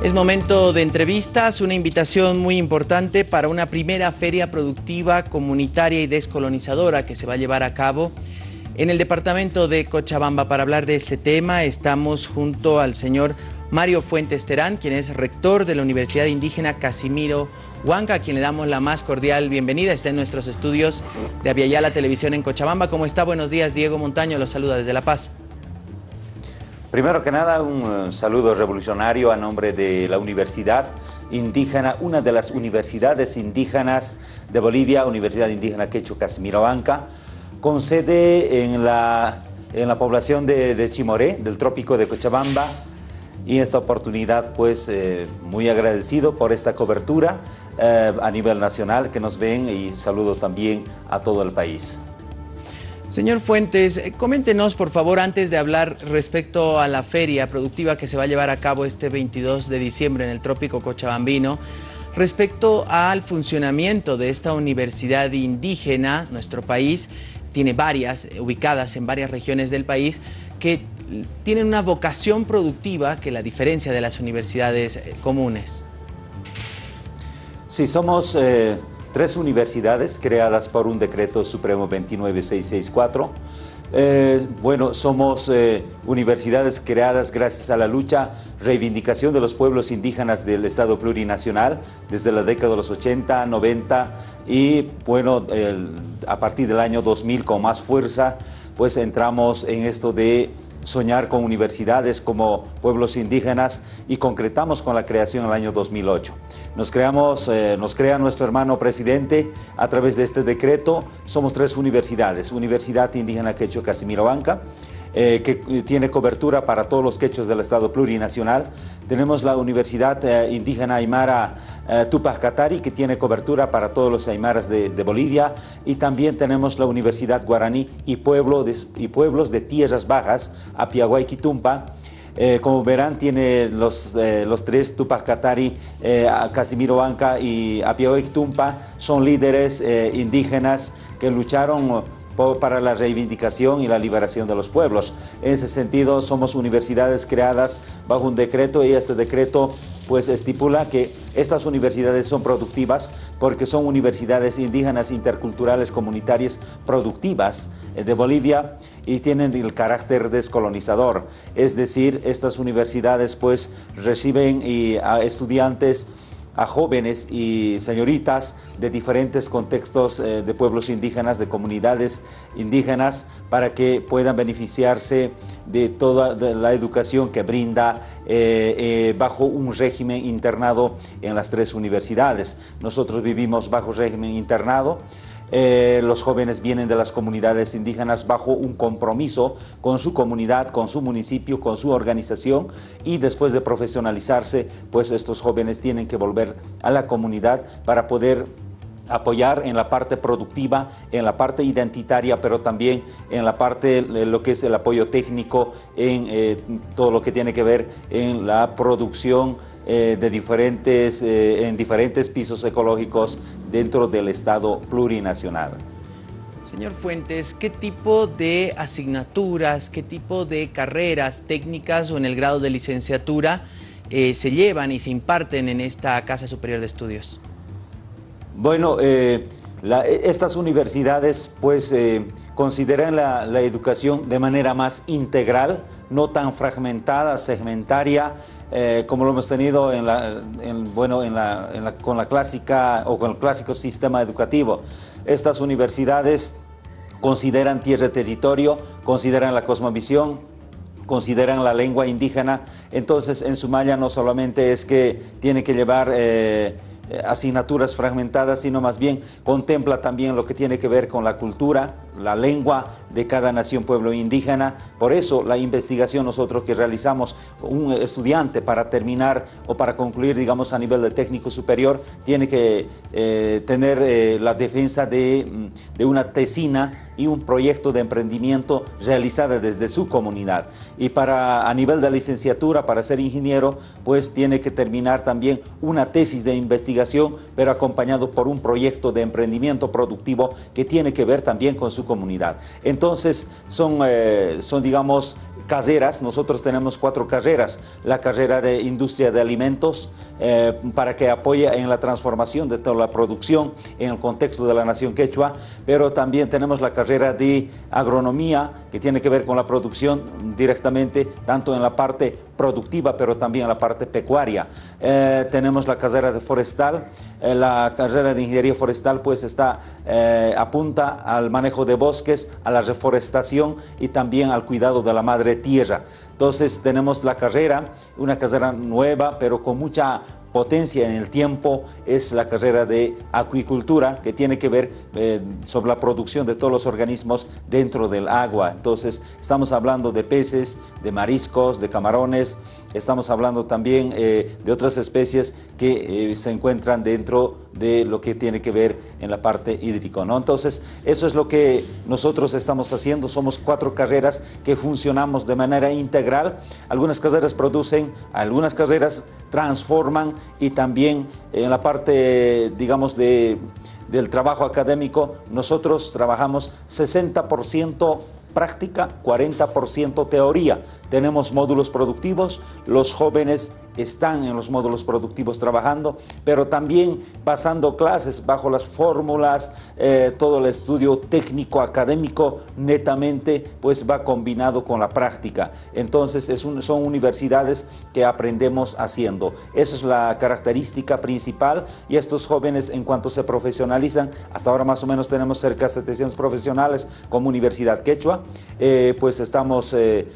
Es momento de entrevistas, una invitación muy importante para una primera feria productiva, comunitaria y descolonizadora que se va a llevar a cabo en el departamento de Cochabamba. Para hablar de este tema estamos junto al señor Mario Fuentes Terán, quien es rector de la Universidad Indígena Casimiro Huanca, a quien le damos la más cordial bienvenida. Está en nuestros estudios de Aviala Televisión en Cochabamba. ¿Cómo está? Buenos días, Diego Montaño, los saluda desde La Paz. Primero que nada, un saludo revolucionario a nombre de la Universidad Indígena, una de las universidades indígenas de Bolivia, Universidad Indígena Quechua Casimirobanca, con sede en la, en la población de, Chimoré, del trópico de Cochabamba, y esta oportunidad pues eh, muy agradecido por esta cobertura eh, a nivel nacional que nos ven y saludo también a todo el país. Señor Fuentes, eh, coméntenos por favor antes de hablar respecto a la feria productiva que se va a llevar a cabo este 22 de diciembre en el Trópico Cochabambino, respecto al funcionamiento de esta universidad indígena, nuestro país tiene varias, eh, ubicadas en varias regiones del país, que tienen una vocación productiva que la diferencia de las universidades eh, comunes. Sí, somos tres universidades creadas por un decreto supremo 29664. Eh, bueno, somos eh, universidades creadas gracias a la lucha, reivindicación de los pueblos indígenas del Estado plurinacional desde la década de los 80, 90 y bueno, a partir del año 2000 con más fuerza, pues entramos en esto de soñar con universidades como pueblos indígenas y concretamos con la creación en el año 2008. Nos, creamos, eh, nos crea nuestro hermano presidente a través de este decreto. Somos tres universidades, Universidad Indígena Quechua Casimiro Banca, eh, que tiene cobertura para todos los quechos del Estado plurinacional. Tenemos la Universidad eh, Indígena Aymara eh, Tupac Katari, que tiene cobertura para todos los aymaras de, Bolivia. Y también tenemos la Universidad Guaraní y, y Pueblos de Tierras Bajas, Apiaguay Quitumpa, como verán, tiene los, los tres, Tupac Katari, Casimiro Banca y Apiaguay Quitumpa, son líderes indígenas que lucharon para la reivindicación y la liberación de los pueblos. En ese sentido, somos universidades creadas bajo un decreto y este decreto pues estipula que estas universidades son productivas porque son universidades indígenas, interculturales, comunitarias productivas eh, de Bolivia y tienen el carácter descolonizador. Es decir, estas universidades pues reciben a estudiantes a jóvenes y señoritas de diferentes contextos eh, de pueblos indígenas, de comunidades indígenas, para que puedan beneficiarse de toda la educación que brinda eh, eh, bajo un régimen internado en las tres universidades. Nosotros vivimos bajo régimen internado, eh, los jóvenes vienen de las comunidades indígenas bajo un compromiso con su comunidad, con su municipio, con su organización. Y después de profesionalizarse, pues estos jóvenes tienen que volver a la comunidad para poder apoyar en la parte productiva, en la parte identitaria, pero también en la parte lo que es el apoyo técnico, en eh, todo lo que tiene que ver en la producción eh, de diferentes, eh, en diferentes pisos ecológicos dentro del Estado plurinacional. Señor Fuentes, ¿qué tipo de asignaturas, qué tipo de carreras técnicas o en el grado de licenciatura eh, se llevan y se imparten en esta Casa Superior de Estudios? Bueno, estas universidades pues consideran la, la, educación de manera más integral, no tan fragmentada, segmentaria, eh, como lo hemos tenido en bueno, con la clásica o con el clásico sistema educativo. Estas universidades consideran tierra territorio, consideran la cosmovisión, consideran la lengua indígena, entonces en su malla no solamente es que tiene que llevar eh, asignaturas fragmentadas, sino más bien contempla también lo que tiene que ver con la cultura, la lengua de cada nación, pueblo indígena. Por eso la investigación nosotros que realizamos, un estudiante para terminar o para concluir, digamos, a nivel de técnico superior, tiene que eh, tener eh, la defensa de, mm, de, una tesina y un proyecto de emprendimiento realizada desde su comunidad. Y para a nivel de licenciatura, para ser ingeniero, pues tiene que terminar también una tesis de investigación, pero acompañado por un proyecto de emprendimiento productivo que tiene que ver también con su comunidad. Entonces, son, eh, son digamos, caseras, nosotros tenemos cuatro carreras. La carrera de industria de alimentos eh, para que apoye en la transformación de toda la producción en el contexto de la nación quechua, pero también tenemos la carrera de agronomía que tiene que ver con la producción directamente, tanto en la parte productiva, pero también en la parte pecuaria. Eh, tenemos la carrera de forestal, eh, la carrera de ingeniería forestal pues está, apunta al manejo de bosques, a la reforestación y también al cuidado de la madre tierra. Entonces tenemos la carrera, una carrera nueva, pero con mucha potencia en el tiempo es la carrera de acuicultura que tiene que ver eh, sobre la producción de todos los organismos dentro del agua. Entonces estamos hablando de peces, de mariscos, de camarones, estamos hablando también eh, de otras especies que eh, se encuentran dentro de lo que tiene que ver en la parte hídrica. ¿no? Entonces eso es lo que nosotros estamos haciendo, somos cuatro carreras que funcionamos de manera integral. Algunas carreras producen, algunas carreras transforman y también en la parte, digamos, de, del trabajo académico, nosotros trabajamos 60% práctica, 40% teoría. Tenemos módulos productivos, los jóvenes están en los módulos productivos trabajando, pero también pasando clases bajo las fórmulas, eh, todo el estudio técnico académico netamente pues va combinado con la práctica. Entonces es son universidades que aprendemos haciendo. Esa es la característica principal y estos jóvenes en cuanto se profesionalizan, hasta ahora más o menos tenemos cerca de 700 profesionales como Universidad Quechua, eh, pues estamos eh,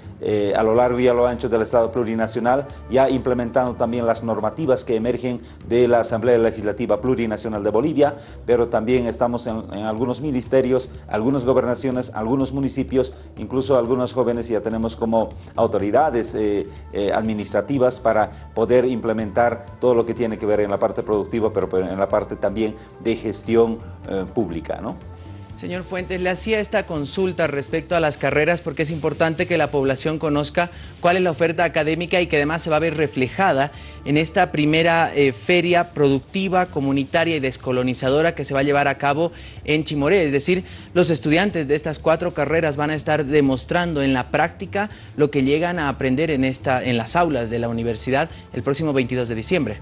a lo largo y a lo ancho del Estado plurinacional ya implementando también las normativas que emergen de la Asamblea Legislativa Plurinacional de Bolivia, pero también estamos en, algunos ministerios, algunas gobernaciones, algunos municipios, incluso algunos jóvenes ya tenemos como autoridades eh, eh, administrativas para poder implementar todo lo que tiene que ver en la parte productiva, pero en la parte también de gestión eh, pública. ¿no? Señor Fuentes, le hacía esta consulta respecto a las carreras porque es importante que la población conozca cuál es la oferta académica y que además se va a ver reflejada en esta primera eh, feria productiva, comunitaria y descolonizadora que se va a llevar a cabo en Chimoré. Es decir, los estudiantes de estas cuatro carreras van a estar demostrando en la práctica lo que llegan a aprender en, esta, en las aulas de la universidad el próximo 22 de diciembre.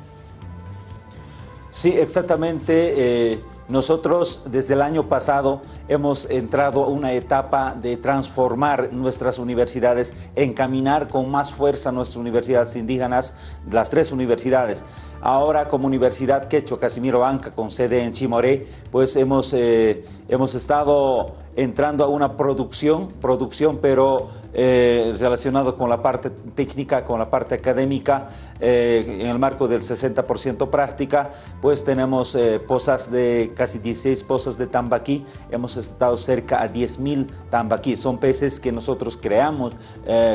Sí, exactamente. Eh, nosotros desde el año pasado hemos entrado a una etapa de transformar nuestras universidades, encaminar con más fuerza nuestras universidades indígenas, las tres universidades. Ahora como Universidad Quechua Casimiro Banca con sede en Chimoré, pues hemos, eh, hemos estado entrando a una producción, producción pero eh, relacionado con la parte técnica, con la parte académica, eh, en el marco del 60% práctica, pues tenemos eh, pozas de casi 16 pozas de tambaquí, hemos estado cerca a 10.000 tambaquí, son peces que nosotros creamos,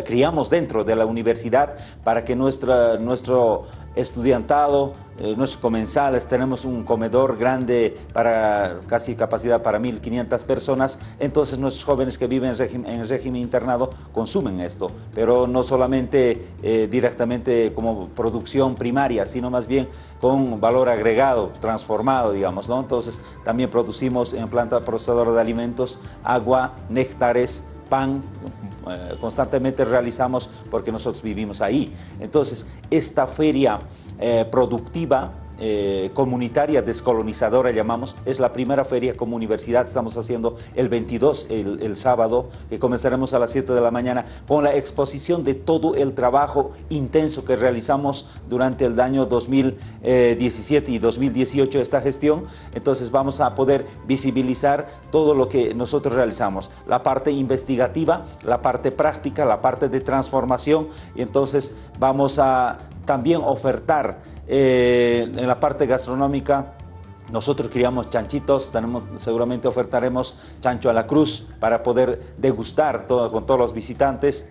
criamos dentro de la universidad para que nuestra, nuestro estudiantado, eh, nuestros comensales, tenemos un comedor grande para casi capacidad para 1.500 personas, entonces nuestros jóvenes que viven en régimen, internado consumen esto, pero no solamente eh, directamente como producción primaria, sino más bien con valor agregado, transformado, digamos, ¿no? Entonces también producimos en planta procesadora de alimentos agua, néctares, pan, eh, constantemente realizamos porque nosotros vivimos ahí. Entonces, esta feria eh, productiva eh, comunitaria descolonizadora llamamos, es la primera feria como universidad, estamos haciendo el 22, el, sábado, que comenzaremos a las 7 de la mañana, con la exposición de todo el trabajo intenso que realizamos durante el año 2017 y 2018 esta gestión, entonces vamos a poder visibilizar todo lo que nosotros realizamos, la parte investigativa, la parte práctica, la parte de transformación, y entonces vamos a también ofertar eh, en la parte gastronómica, nosotros criamos chanchitos, tenemos, seguramente ofertaremos chancho a la cruz para poder degustar con todos los visitantes.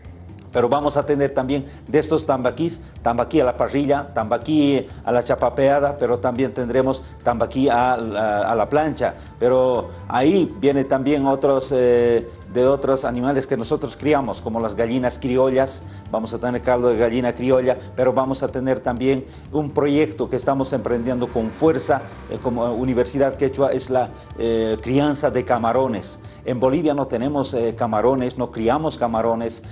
Pero vamos a tener también de estos tambaquís, tambaquí a la parrilla, tambaquí a la chapapeada, pero también tendremos tambaquí a, la plancha. Pero ahí viene también otros, eh, de otros animales que nosotros criamos, como las gallinas criollas, vamos a tener caldo de gallina criolla, pero vamos a tener también un proyecto que estamos emprendiendo con fuerza eh, como Universidad Quechua, es la eh, crianza de camarones. En Bolivia no tenemos eh, camarones, no criamos camarones,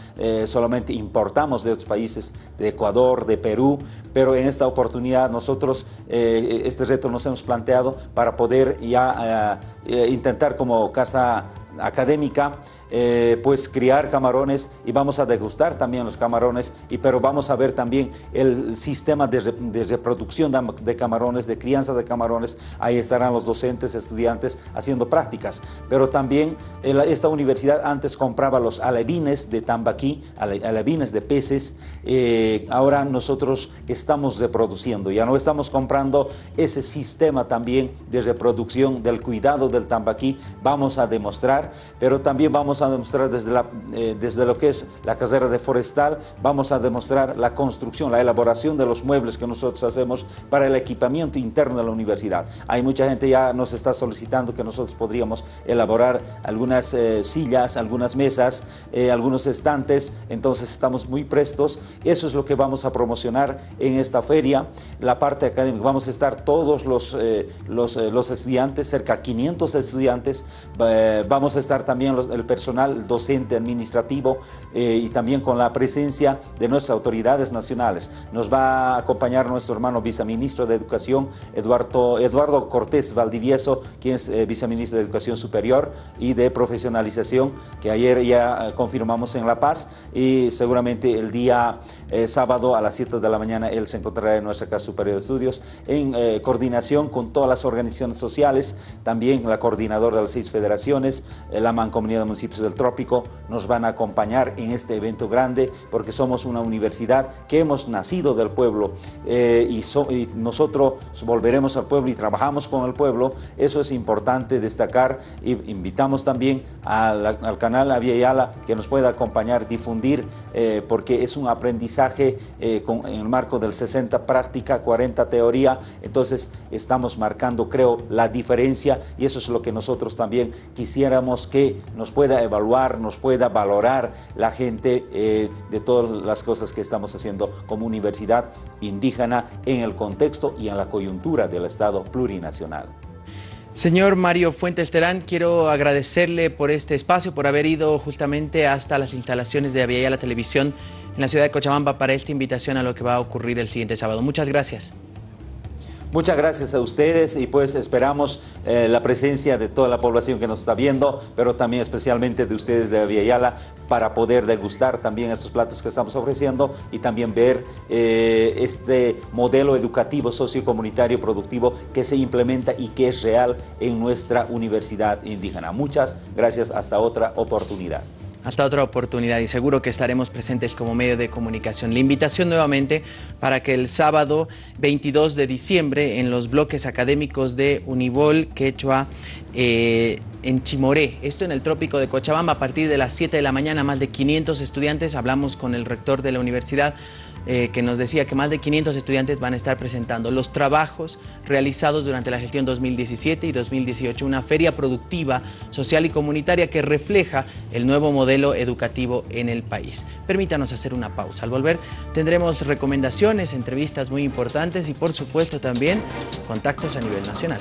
solamente importamos de otros países, de Ecuador, de Perú, pero en esta oportunidad nosotros este reto nos hemos planteado para poder ya intentar como casa académica eh, pues criar camarones y vamos a degustar también los camarones, y, pero vamos a ver también el sistema de, reproducción de, camarones, de crianza de camarones, ahí estarán los docentes, estudiantes haciendo prácticas, pero también esta universidad antes compraba los alevines de tambaquí, alevines de peces, eh, ahora nosotros estamos reproduciendo, ya no estamos comprando ese sistema también de reproducción del cuidado del tambaquí, vamos a demostrar, pero también vamos a demostrar desde, eh, desde lo que es la carrera de forestal, vamos a demostrar la construcción, la elaboración de los muebles que nosotros hacemos para el equipamiento interno de la universidad. Hay mucha gente ya nos está solicitando que nosotros podríamos elaborar algunas eh, sillas, algunas mesas, eh, algunos estantes, entonces estamos muy prestos. Eso es lo que vamos a promocionar en esta feria. La parte académica, vamos a estar todos los, los, los estudiantes, cerca de 500 estudiantes, vamos a estar también el personal docente administrativo eh, y también con la presencia de nuestras autoridades nacionales. Nos va a acompañar nuestro hermano viceministro de Educación, Eduardo, Eduardo Cortés Valdivieso, quien es eh, viceministro de Educación Superior y de Profesionalización, que ayer ya eh, confirmamos en La Paz y seguramente el día sábado a las 7 de la mañana él se encontrará en nuestra Casa Superior de Estudios en coordinación con todas las organizaciones sociales, también la coordinadora de las seis federaciones, la Mancomunidad de Municipios del Trópico nos van a acompañar en este evento grande porque somos una universidad que hemos nacido del pueblo eh, y, nosotros volveremos al pueblo y trabajamos con el pueblo. Eso es importante destacar y invitamos también al, canal Avia Yala que nos pueda acompañar, difundir, eh, porque es un aprendizaje eh, con, en el marco del 60 práctica, 40 teoría. Entonces estamos marcando, creo, la diferencia y eso es lo que nosotros también quisiéramos que nos pueda evaluar, nos pueda valorar la gente eh, de todas las cosas que estamos haciendo como universidad indígena en el contexto y en la coyuntura del Estado plurinacional. Señor Mario Fuentes Terán, quiero agradecerle por este espacio, por haber ido justamente hasta las instalaciones de Aviala Televisión en la ciudad de Cochabamba para esta invitación a lo que va a ocurrir el siguiente sábado. Muchas gracias. Muchas gracias a ustedes y pues esperamos eh, la presencia de toda la población que nos está viendo, pero también especialmente de ustedes de Aviala para poder degustar también estos platos que estamos ofreciendo y también ver eh, este modelo educativo sociocomunitario productivo que se implementa y que es real en nuestra universidad indígena. Muchas gracias, hasta otra oportunidad. Hasta otra oportunidad y seguro que estaremos presentes como medio de comunicación. La invitación nuevamente para que el sábado 22 de diciembre en los bloques académicos de Unibol, Quechua, eh, en Chimoré, esto en el trópico de Cochabamba, a partir de las 7 de la mañana, más de 500 estudiantes, hablamos con el rector de la universidad, eh, que nos decía que más de 500 estudiantes van a estar presentando los trabajos realizados durante la gestión 2017 y 2018, una feria productiva, social y comunitaria que refleja el nuevo modelo educativo en el país. Permítanos hacer una pausa. Al volver tendremos recomendaciones, entrevistas muy importantes y por supuesto también contactos a nivel nacional.